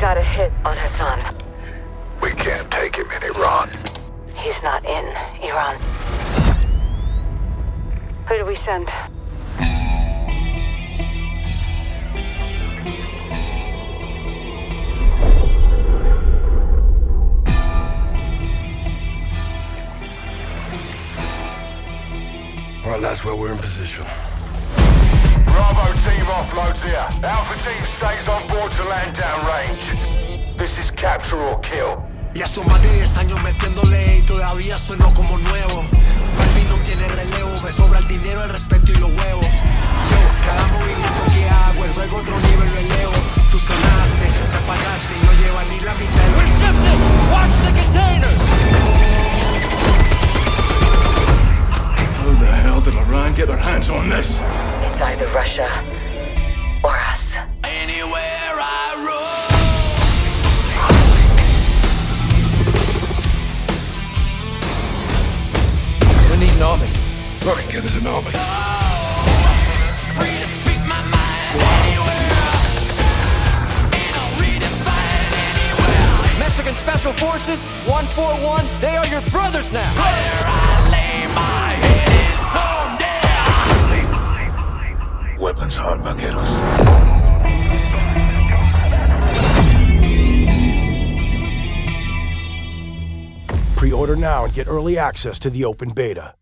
got a hit on Hassan. We can't take him in Iran. He's not in Iran. Who do we send? All right, that's well, we're in position. Bravo team offloads here. Alpha team stays on board to land down. Capture or kill. Ya son más de 10 años metiéndole y todavía sueno como nuevo. Baby no tiene relevo, me sobra el dinero, el respeto y los huevos. Yo, cada movimiento que hago es luego otro nivel lo elevo. Tú sonaste, me pagaste y no lleva ni la mitad We're shifting! Watch the containers! How the hell did Iran get their hands on this? It's either Russia an army. Fucking get us an army. Free to speak my mind anywhere. And I'll redefine anywhere. Mexican Special Forces, 141, they are your brothers now! Where I lay my head is home there. Weapons hard, vaqueros. Pre-order now and get early access to the open beta.